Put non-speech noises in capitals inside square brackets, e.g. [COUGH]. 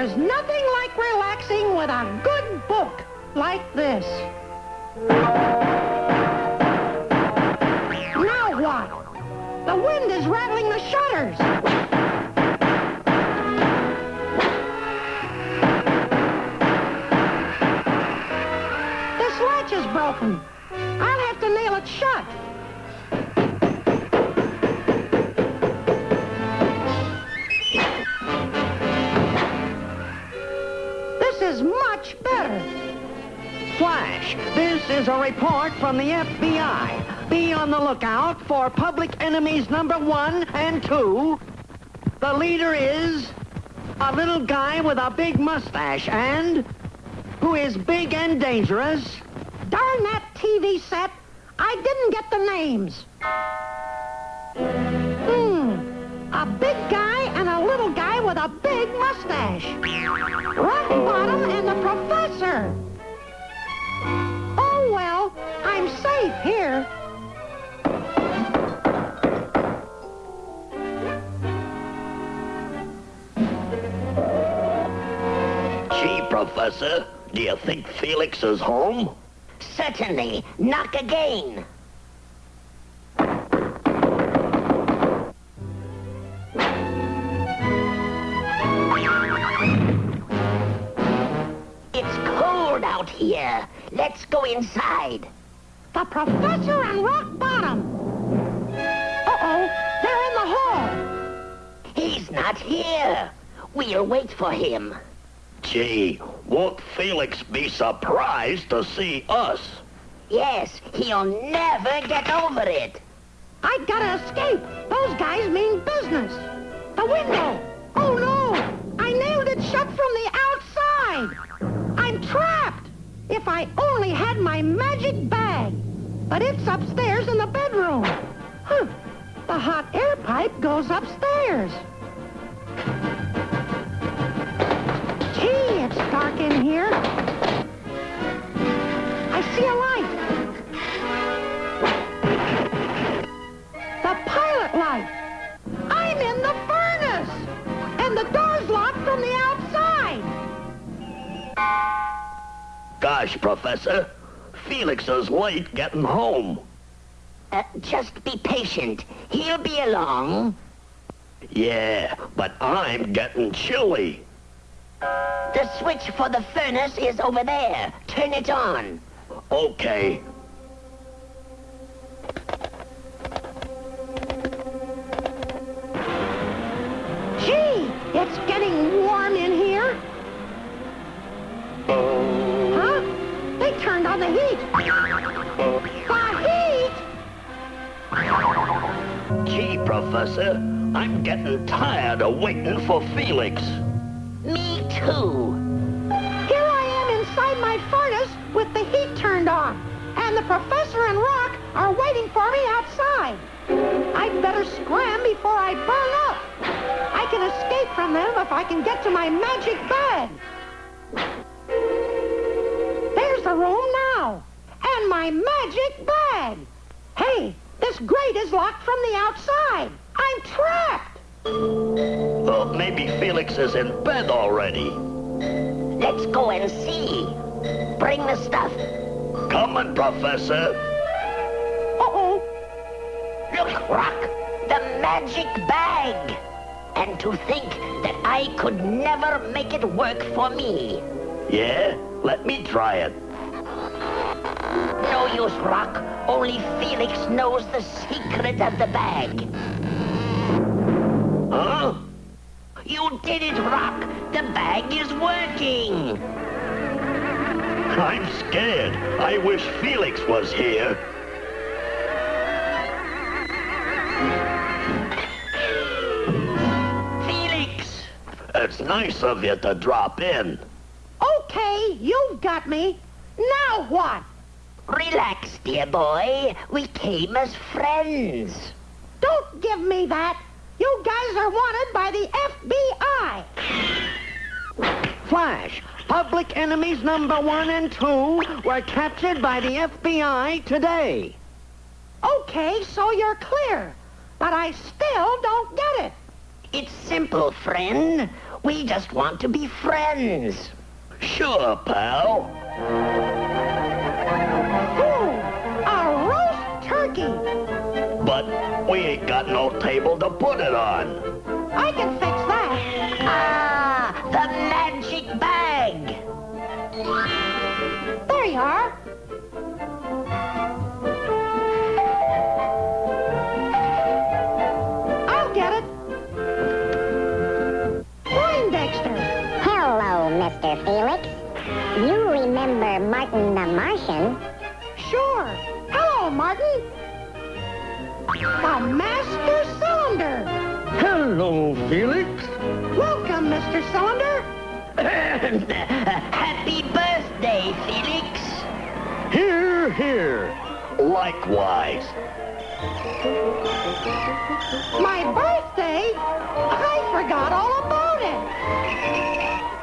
There's nothing like relaxing with a good book like this. Now what? The wind is rattling the shutters. Is a report from the FBI. Be on the lookout for public enemies number one and two. The leader is a little guy with a big mustache and who is big and dangerous. Darn that TV set. I didn't get the names. Hmm. A big guy and a little guy with a big mustache. Rock Bottom and the professor. Safe here. Gee, Professor, do you think Felix is home? Certainly. Knock again. It's cold out here. Let's go inside. The professor and Rock Bottom. Uh-oh, they're in the hall. He's not here. We'll wait for him. Gee, won't Felix be surprised to see us? Yes, he'll never get over it. I gotta escape. Those guys mean business. The window. Oh, no. I nailed it shut from the outside. I'm trapped. If I only had my magic bag. But it's upstairs in the bedroom. Huh. The hot air pipe goes upstairs. Gee, it's dark in here. Gosh, Professor, Felix is late getting home. Uh, just be patient. He'll be along. Yeah, but I'm getting chilly. The switch for the furnace is over there. Turn it on. Okay. Professor, I'm getting tired of waiting for Felix. Me too. Here I am inside my furnace with the heat turned on. And the professor and Rock are waiting for me outside. I'd better scram before I burn up. I can escape from them if I can get to my magic bag. There's the room now. And my magic bag. Hey, this grate is locked from the outside. I'm trapped. Well, maybe Felix is in bed already. Let's go and see. Bring the stuff. Coming, Professor. Uh-oh. Look, Rock, the magic bag. And to think that I could never make it work for me. Yeah? Let me try it. No use, Rock. Only Felix knows the secret of the bag. Huh? You did it, Rock. The bag is working. I'm scared. I wish Felix was here. Felix! It's nice of you to drop in. Okay, you've got me. Now what? Relax, dear boy. We came as friends. Don't give me that. You guys are wanted by the FBI. Flash, public enemies number one and two were captured by the FBI today. Okay, so you're clear. But I still don't get it. It's simple, friend. We just want to be friends. Sure, pal. We ain't got no table to put it on. I can fix that. Ah, the magic bag. There you are. I'll get it. Poindexter. Hello, Mr. Felix. You remember Martin the Martian? Sure. Hello, Martin. A master cylinder. Hello, Felix. Welcome, Mr. Cylinder. [LAUGHS] Happy birthday, Felix. Here, here. Likewise. My birthday? I forgot all about it.